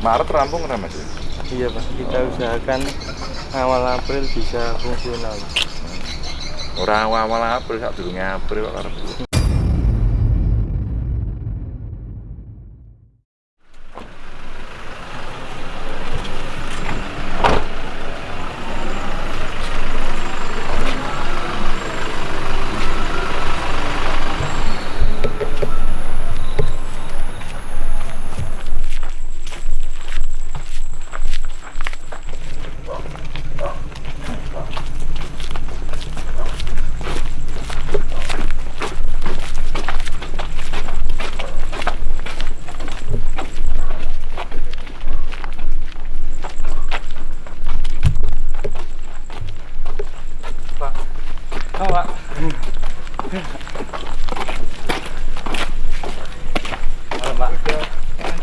Maret rampung kan mas? Iya Pak, kita usahakan awal April bisa fungsional. Orang awal April saat dulu April kok karep. Pak. Oh, Pak. Halo, Pak.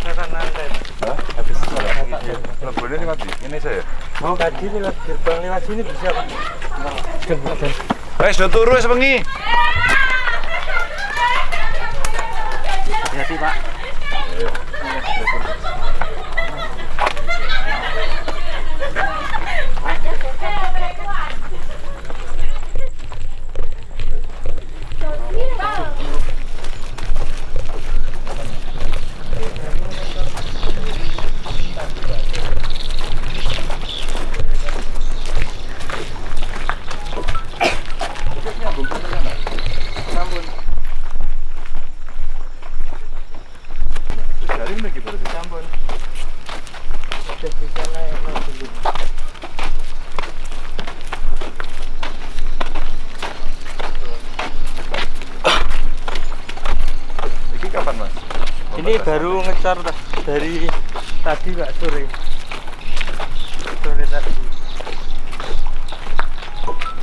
Saya nantai. Hah? Habis Ini mati. Ini saya. Mau tadi lewat gerbang lewat sini bisa, Pak. Gerbang dan Eh sudah turu wis bengi. hati, Pak. Terus dari ini lagi berarti. Sampun. Sudah bisa naik mobil. Ini kapan mas? Ini baru ngecor dari tadi Pak sore. Sore tadi.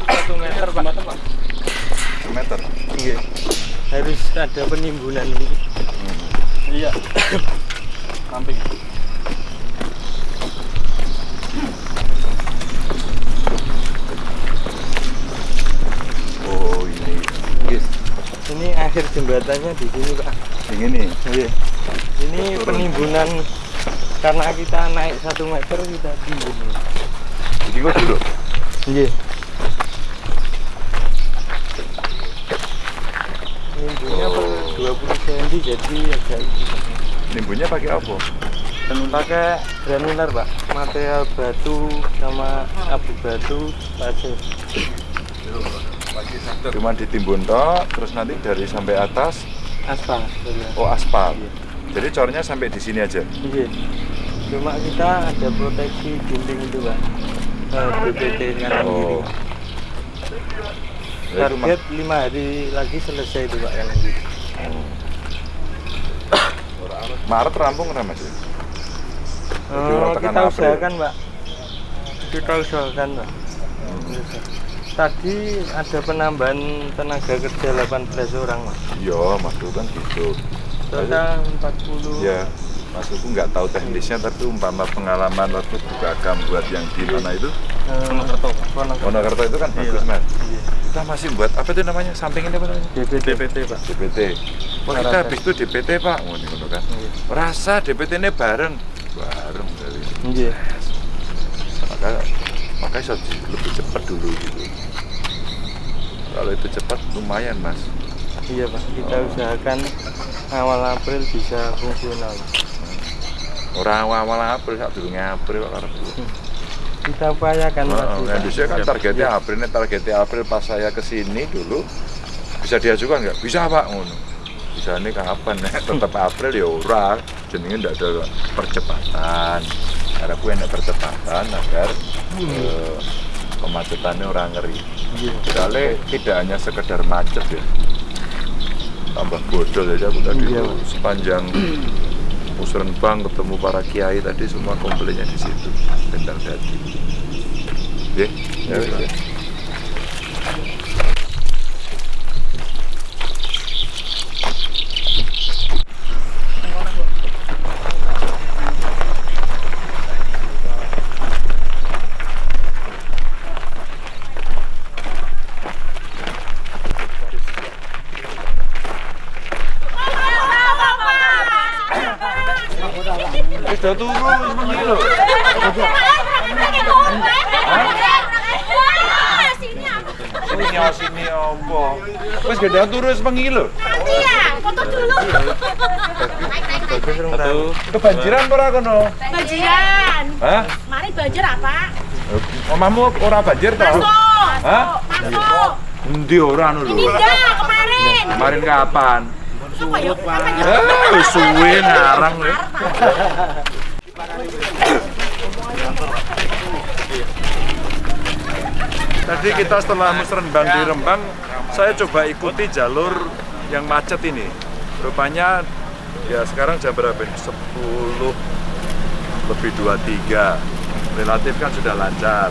Satu meter Pak. meter. Iya. Harus ada penimbunan ini. Iya. Samping. Oh ini. Yes. Ini akhir jembatannya di sini Pak. Yang ini. Iya. Ini penimbunan karena kita naik satu meter kita timbun. Jadi gua dulu. Iya. Nimbunnya per 20 cm jadi agak ini. Nimbunnya pakai apa? pakai granular pak material batu sama abu batu pasir Cuma ditimbun tok, terus nanti dari sampai atas, aspal bener. oh aspal. Iya. Jadi cornya sampai di sini aja. Iya. cuma kita ada proteksi dinding itu pak Eh, BPT kanan kiri Oh. Mah- target lima hari lagi selesai itu pak kanan kiri Maret rampung kan mas? Oh, kita usahakan pak kita usahakan pak tadi ada penambahan tenaga kerja 18 orang pak Iya, maksudku kan gitu. Total 40 Ya, maksudku nggak tahu teknisnya, tapi umpama pengalaman waktu buka agam buat yang di mana itu, Wonokerto Wonokerto Wonokerto itu kan Iya, bagus mas. Iya. Kita masih buat apa itu namanya? Samping ini apa namanya? DPT DPT pak DPT. Wah kita Rasa. habis itu DPT pak, ngono ngono kan. Iya. Rasa DPT ini bareng, bareng dari. iya Maka maka bisa di- lebih cepat dulu gitu. Kalau itu cepat lumayan mas. Iya pak kita usahakan awal April bisa fungsional Orang awal April saat dulu April kok karep. kita upayakan Oh, Pak. Indonesia kan Iya. targetnya Iya. April, ini targetnya April pas saya ke sini dulu bisa diajukan nggak? Bisa pak, ngono. Bisa ini kapan? Tetap April ya ora, jenenge ndak ada percepatan. Karena gue enak percepatan agar eh, kemacetannya orang ngeri. Soalnya tidak hanya sekedar macet ya, tambah bodol aja aku tadi Iya, tuh sepanjang musrenbang ketemu para kiai tadi semua komplainnya di situ tentang dadi. Oke, ya, wis, ya. Wis do turu wis bengi lho. Sini aku. Sini sini opo. Wis gede turu wis bengi lho. Nanti ya, foto dulu. Kebanjiran apa ora kono? Banjiran. Hah? Mari banjir apa? Omahmu ora banjir to? Masuk. Hah? Masuk. Endi ora anu Ini lho. enggak kemarin. Kemarin kapan? Coba yuk. Kapan yuk? Eh, suwe ngarang. Tadi kita setelah musrenbang di Rembang, saya coba ikuti jalur yang macet ini. Rupanya ya sekarang jam berapa ini? 10 lebih 23. Relatif kan sudah lancar.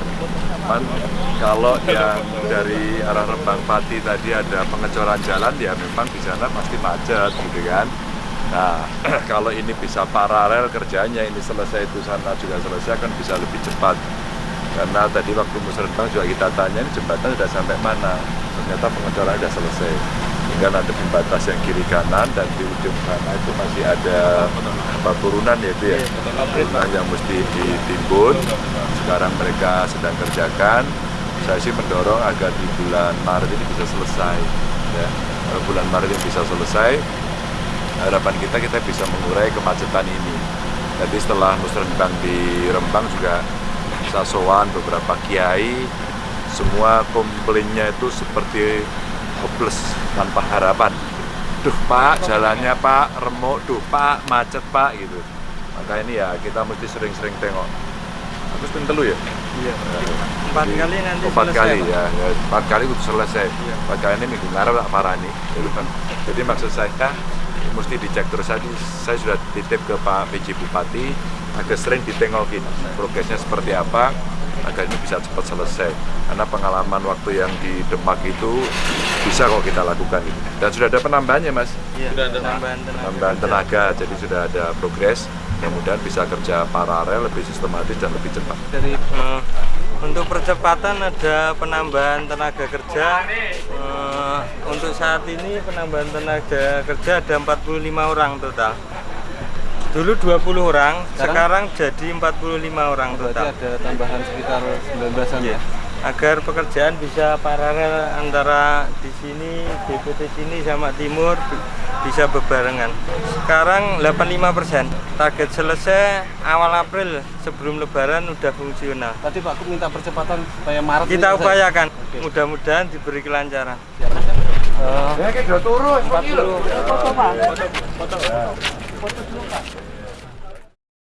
Cuman kalau yang dari arah Rembang Pati tadi ada pengecoran jalan ya memang di sana pasti macet gitu kan. Nah, kalau ini bisa paralel kerjanya, ini selesai itu sana juga selesai kan bisa lebih cepat. Karena tadi waktu musrenbang juga kita tanya ini jembatan sudah sampai mana. Ternyata pengecoran sudah selesai. Tinggal nanti pembatas yang kiri kanan dan di ujung sana itu masih ada apa turunan ya itu ya. Turunan yang mesti ditimbun. Sekarang mereka sedang kerjakan. Saya sih mendorong agar di bulan Maret ini bisa selesai. Ya. Bulan Maret ini bisa selesai, harapan kita kita bisa mengurai kemacetan ini. Jadi setelah musrenbang di Rembang juga saya sowan beberapa kiai, semua komplainnya itu seperti hopeless tanpa harapan. Duh pak, jalannya pak, remuk, duh pak, macet pak gitu. Maka ini ya kita mesti sering-sering tengok. Aku pun telu ya? iya empat Jadi, kali nanti empat selesai, kali ya, ya, empat kali itu selesai Iya. empat kali ini minggu ngarep tak parah nih gitu kan. jadi maksud saya mesti dicek terus tadi saya sudah titip ke Pak PJ Bupati agar sering ditengokin progresnya seperti apa agar ini bisa cepat selesai. Karena pengalaman waktu yang di Demak itu bisa kok kita lakukan gitu. dan sudah ada penambahannya mas? Iya tambahan tenaga. Penambahan tenaga jadi sudah ada progres. Mudah-mudahan bisa kerja paralel lebih sistematis dan lebih cepat. Dari eh, untuk percepatan ada penambahan tenaga kerja. Eh, untuk saat ini penambahan tenaga kerja ada 45 orang total dulu 20 orang sekarang, jadi 45 orang Berarti total. ada tambahan sekitar 19-an Iya. ya? agar pekerjaan bisa paralel antara di sini DPT sini sama timur bi- bisa bebarengan sekarang 85% target selesai awal April sebelum lebaran udah fungsional. Tadi Pak Kup minta percepatan supaya Maret kita upayakan. Mudah-mudahan diberi kelancaran. Eh, ya udah turun. 40 foto Pak. Foto. Foto これと取ろ。